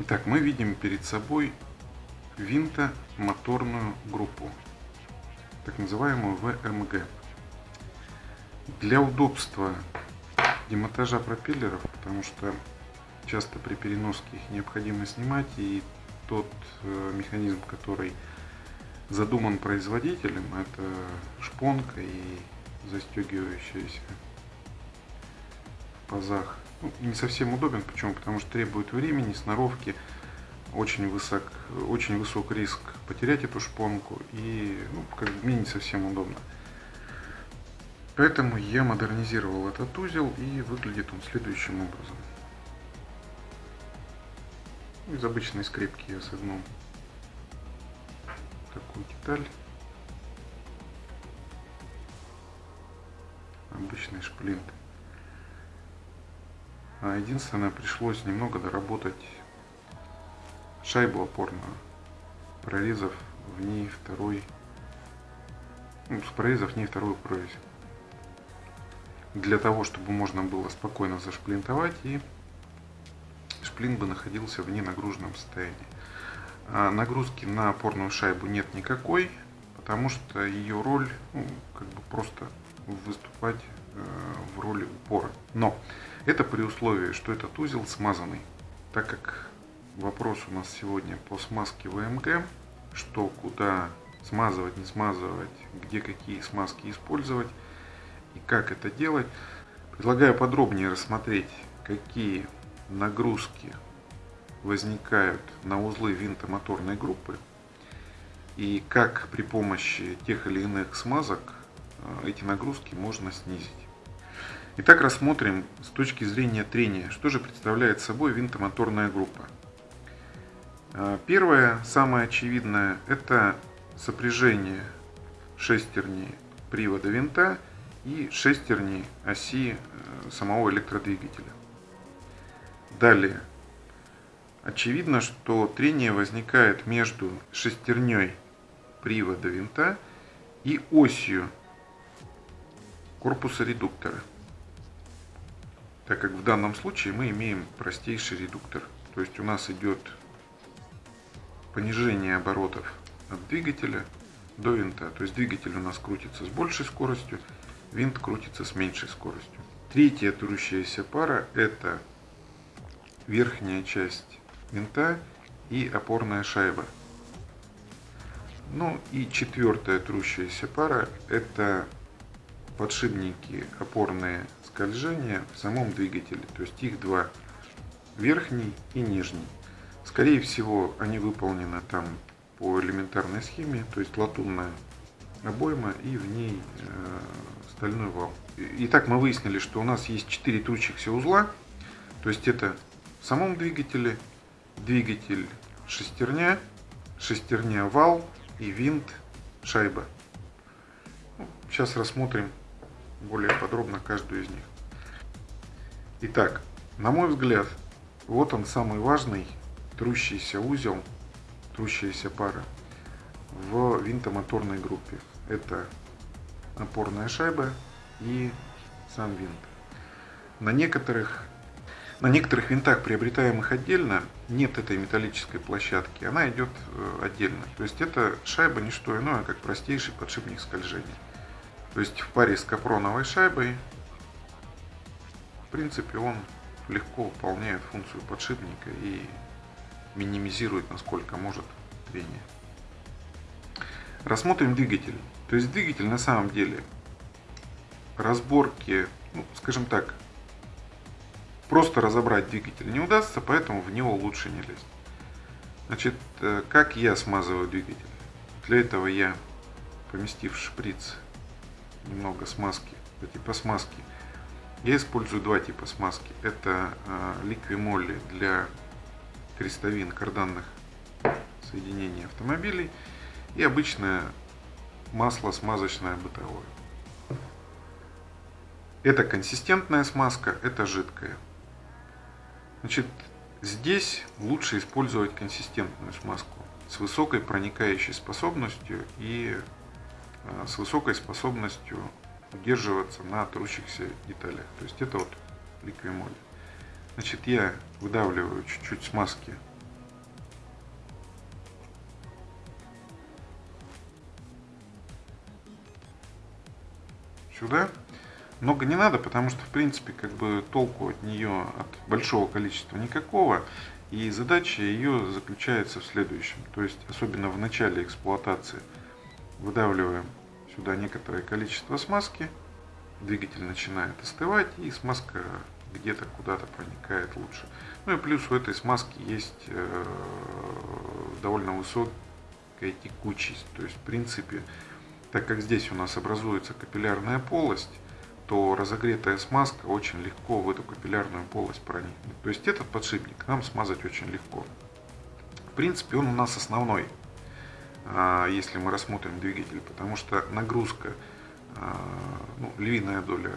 Итак, мы видим перед собой винтомоторную группу, так называемую ВМГ. Для удобства демонтажа пропеллеров, потому что часто при переноске их необходимо снимать, и тот э, механизм, который задуман производителем, это шпонка и застегивающаяся пазах. Ну, не совсем удобен, почему? Потому что требует времени, сноровки, очень высок, очень высок риск потерять эту шпонку, и ну, как мне не совсем удобно. Поэтому я модернизировал этот узел и выглядит он следующим образом. Из обычной скрепки я согнул такую деталь. Обычный шплинт. А единственное, пришлось немного доработать шайбу опорную, прорезав в ней второй, ну, прорезав в ней вторую прорезь для того, чтобы можно было спокойно зашплинтовать и шплин бы находился в ненагруженном состоянии. А нагрузки на опорную шайбу нет никакой, потому что ее роль ну, как бы просто выступать э, в роли упора. Но это при условии, что этот узел смазанный, так как вопрос у нас сегодня по смазке ВМГ, что куда смазывать, не смазывать, где какие смазки использовать, и как это делать, предлагаю подробнее рассмотреть, какие нагрузки возникают на узлы винтомоторной группы и как при помощи тех или иных смазок э, эти нагрузки можно снизить. Итак, рассмотрим с точки зрения трения, что же представляет собой винтомоторная группа. Э, первое, самое очевидное, это сопряжение шестерни привода винта и шестерни оси э, самого электродвигателя. Далее. Очевидно, что трение возникает между шестерней привода винта и осью корпуса редуктора. Так как в данном случае мы имеем простейший редуктор. То есть у нас идет понижение оборотов от двигателя до винта. То есть двигатель у нас крутится с большей скоростью, винт крутится с меньшей скоростью. Третья трущаяся пара это верхняя часть винта и опорная шайба. Ну и четвертая трущаяся пара это подшипники опорные скольжения в самом двигателе. То есть их два, верхний и нижний. Скорее всего они выполнены там по элементарной схеме, то есть латунная обойма и в ней э, стальной вал. Итак, мы выяснили, что у нас есть 4 трущихся узла, то есть это в самом двигателе, двигатель шестерня, шестерня вал и винт шайба. Сейчас рассмотрим более подробно каждую из них. Итак, на мой взгляд, вот он самый важный трущийся узел, трущаяся пара в винтомоторной группе. Это опорная шайба и сам винт. На некоторых, на некоторых винтах, приобретаемых отдельно, нет этой металлической площадки, она идет э, отдельно. То есть это шайба не что иное, как простейший подшипник скольжения. То есть в паре с капроновой шайбой, в принципе, он легко выполняет функцию подшипника и минимизирует, насколько может, трение. Рассмотрим двигатель. То есть двигатель на самом деле разборки, ну, скажем так, просто разобрать двигатель не удастся, поэтому в него лучше не лезть. Значит, э, как я смазываю двигатель? Для этого я, поместив шприц, немного смазки, типа смазки, я использую два типа смазки. Это ликвимолли для крестовин карданных соединений автомобилей и обычная масло смазочное бытовое. Это консистентная смазка, это жидкая. Значит, Здесь лучше использовать консистентную смазку с высокой проникающей способностью и э, с высокой способностью удерживаться на трущихся деталях. То есть это вот ликвимоль. Значит, я выдавливаю чуть-чуть смазки сюда. Много не надо, потому что, в принципе, как бы толку от нее, от большого количества никакого. И задача ее заключается в следующем. То есть, особенно в начале эксплуатации, выдавливаем сюда некоторое количество смазки, двигатель начинает остывать, и смазка где-то куда-то проникает лучше. Ну и плюс у этой смазки есть э, довольно высокая текучесть. То есть, в принципе, так как здесь у нас образуется капиллярная полость, то разогретая смазка очень легко в эту капиллярную полость проникнет. То есть этот подшипник нам смазать очень легко. В принципе, он у нас основной, а, если мы рассмотрим двигатель, потому что нагрузка, а, ну, львиная доля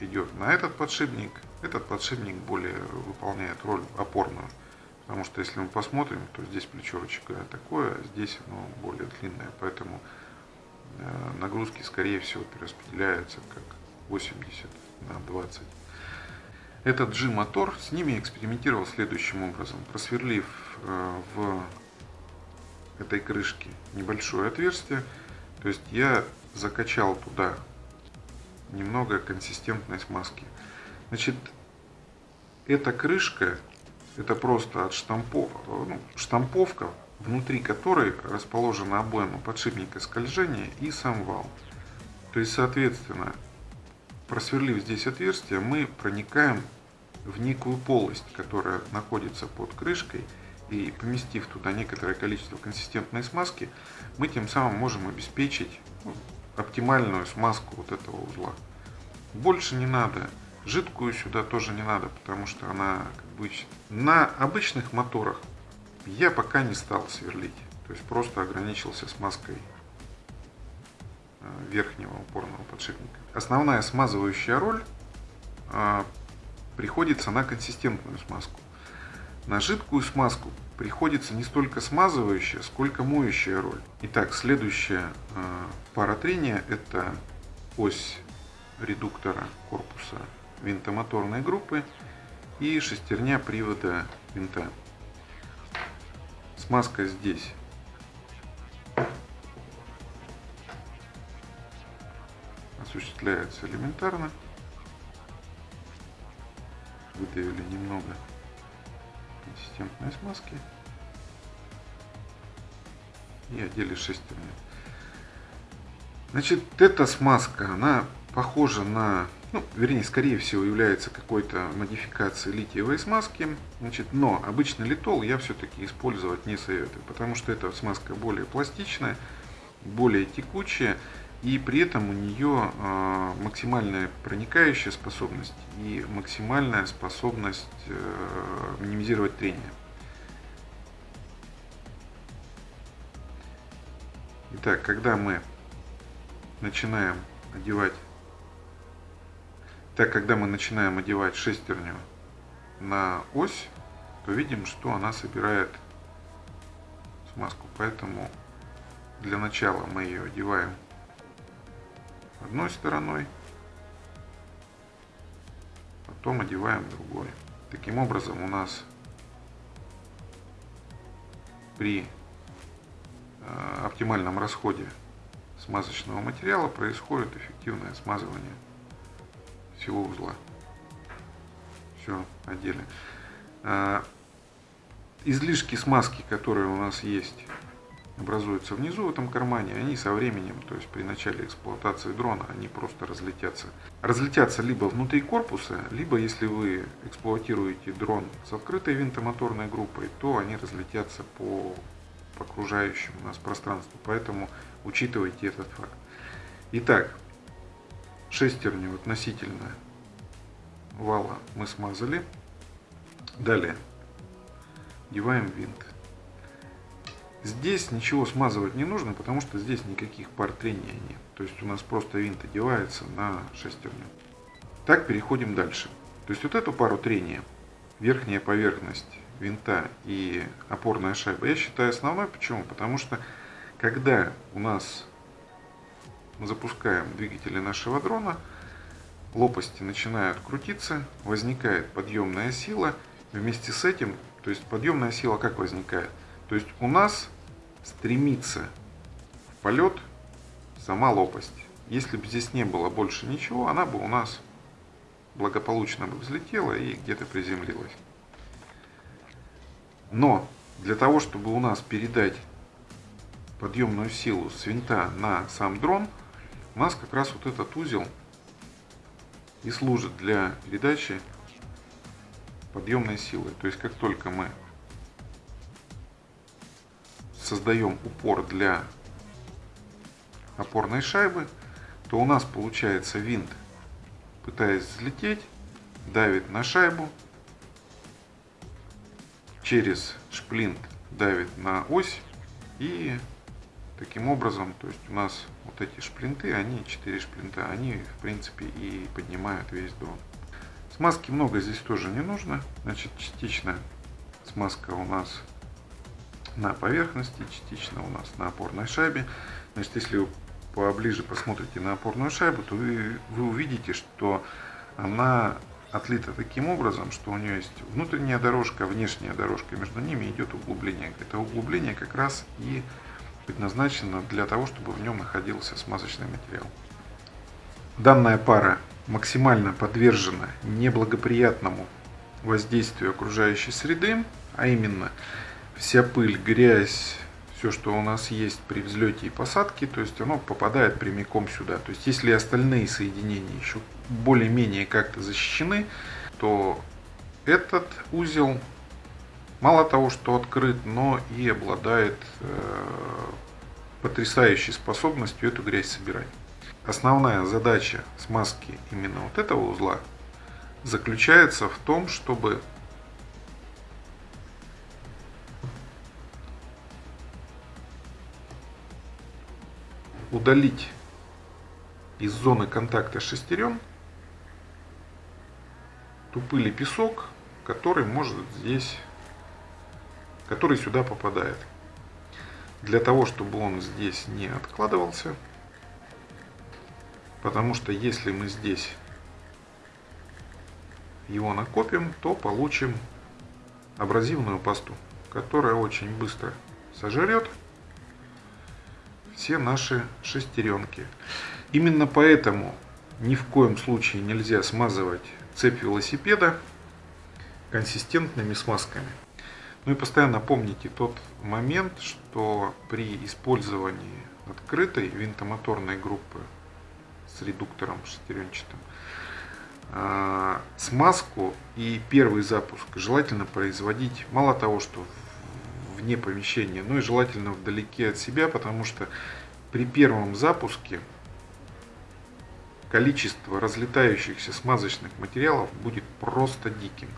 идет на этот подшипник, этот подшипник более выполняет роль опорную. Потому что если мы посмотрим, то здесь плечевочка такое, а здесь оно более длинное. Поэтому Э, нагрузки, скорее всего, перераспределяются как 80 на 20. Этот G-мотор с ними экспериментировал следующим образом. Просверлив э, в этой крышке небольшое отверстие, то есть я закачал туда немного консистентной смазки. Значит, эта крышка, это просто от штампов, ну, штамповка внутри которой расположена обойма подшипника скольжения и сам вал. То есть, соответственно, просверлив здесь отверстие, мы проникаем в некую полость, которая находится под крышкой, и поместив туда некоторое количество консистентной смазки, мы тем самым можем обеспечить ну, оптимальную смазку вот этого узла. Больше не надо. Жидкую сюда тоже не надо, потому что она как бы, на обычных моторах я пока не стал сверлить, то есть просто ограничился смазкой верхнего упорного подшипника. Основная смазывающая роль а, приходится на консистентную смазку. На жидкую смазку приходится не столько смазывающая, сколько моющая роль. Итак, следующая а, пара трения это ось редуктора корпуса винтомоторной группы и шестерня привода винта. Смазка здесь. Осуществляется элементарно. Выдавили немного консистентной смазки. И одели шестерню. Значит, эта смазка, она похожа на ну, вернее, скорее всего, является какой-то модификацией литиевой смазки. Значит, но обычный литол я все-таки использовать не советую, потому что эта смазка более пластичная, более текучая, и при этом у нее э, максимальная проникающая способность и максимальная способность э, минимизировать трение. Итак, когда мы начинаем одевать так, когда мы начинаем одевать шестерню на ось, то видим, что она собирает смазку. Поэтому для начала мы ее одеваем одной стороной, потом одеваем другой. Таким образом у нас при э, оптимальном расходе смазочного материала происходит эффективное смазывание всего узла. Все, одели. А, излишки смазки, которые у нас есть, образуются внизу в этом кармане, они со временем, то есть при начале эксплуатации дрона, они просто разлетятся. Разлетятся либо внутри корпуса, либо если вы эксплуатируете дрон с открытой винтомоторной группой, то они разлетятся по, по окружающему нас пространству. Поэтому учитывайте этот факт. Итак, шестерню относительно вала мы смазали. Далее деваем винт. Здесь ничего смазывать не нужно, потому что здесь никаких пар трения нет. То есть у нас просто винт одевается на шестерню. Так переходим дальше. То есть вот эту пару трения верхняя поверхность винта и опорная шайба, я считаю основной. Почему? Потому что когда у нас мы запускаем двигатели нашего дрона, лопасти начинают крутиться, возникает подъемная сила. Вместе с этим, то есть подъемная сила как возникает? То есть у нас стремится в полет сама лопасть. Если бы здесь не было больше ничего, она бы у нас благополучно бы взлетела и где-то приземлилась. Но для того, чтобы у нас передать подъемную силу с винта на сам дрон, у нас как раз вот этот узел и служит для передачи подъемной силы. То есть как только мы создаем упор для опорной шайбы, то у нас получается винт, пытаясь взлететь, давит на шайбу, через шплинт давит на ось и таким образом, то есть у нас вот эти шплинты, они, 4 шплинта, они в принципе и поднимают весь дрон. Смазки много здесь тоже не нужно, значит частично смазка у нас на поверхности, частично у нас на опорной шайбе. Значит, если вы поближе посмотрите на опорную шайбу, то вы, вы увидите, что она отлита таким образом, что у нее есть внутренняя дорожка, внешняя дорожка, между ними идет углубление. Это углубление как раз и предназначено для того, чтобы в нем находился смазочный материал. Данная пара максимально подвержена неблагоприятному воздействию окружающей среды, а именно вся пыль, грязь, все, что у нас есть при взлете и посадке, то есть оно попадает прямиком сюда. То есть если остальные соединения еще более-менее как-то защищены, то этот узел мало того, что открыт, но и обладает э, потрясающей способностью эту грязь собирать. Основная задача смазки именно вот этого узла заключается в том, чтобы удалить из зоны контакта шестерен ту песок, который может здесь, который сюда попадает. Для того, чтобы он здесь не откладывался, потому что если мы здесь его накопим, то получим абразивную пасту, которая очень быстро сожрет все наши шестеренки. Именно поэтому ни в коем случае нельзя смазывать цепь велосипеда консистентными смазками. Ну и постоянно помните тот момент, что при использовании открытой винтомоторной группы с редуктором шестеренчатым а, смазку и первый запуск желательно производить мало того, что вне помещения, ну и желательно вдалеке от себя, потому что при первом запуске количество разлетающихся смазочных материалов будет просто диким.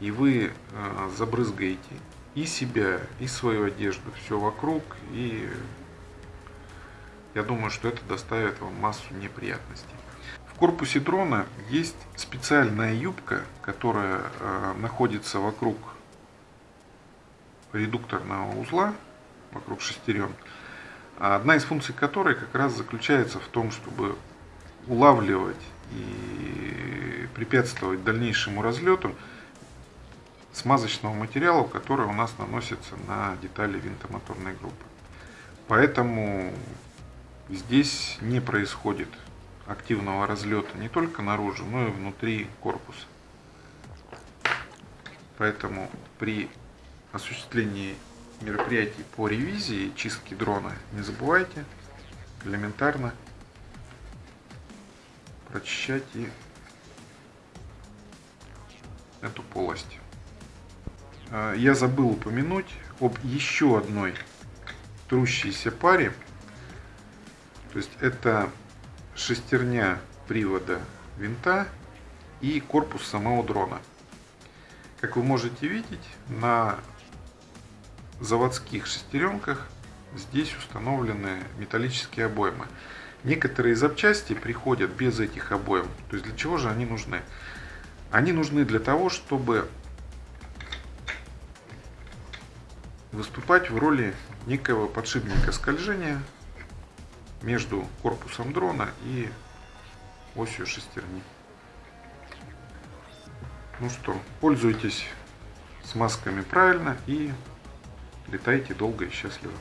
И вы э, забрызгаете и себя, и свою одежду, все вокруг. И я думаю, что это доставит вам массу неприятностей. В корпусе дрона есть специальная юбка, которая э, находится вокруг редукторного узла вокруг шестерен, одна из функций которой как раз заключается в том, чтобы улавливать и препятствовать дальнейшему разлету смазочного материала, который у нас наносится на детали винтомоторной группы. Поэтому здесь не происходит активного разлета не только наружу, но и внутри корпуса. Поэтому при осуществлении мероприятий по ревизии чистки дрона, не забывайте элементарно прочищать и эту полость. А, я забыл упомянуть об еще одной трущейся паре. То есть это шестерня привода винта и корпус самого дрона. Как вы можете видеть, на заводских шестеренках здесь установлены металлические обоймы. Некоторые запчасти приходят без этих обоим. То есть для чего же они нужны? Они нужны для того, чтобы выступать в роли некого подшипника скольжения между корпусом дрона и осью шестерни. Ну что, пользуйтесь смазками правильно и летайте долго и счастливо.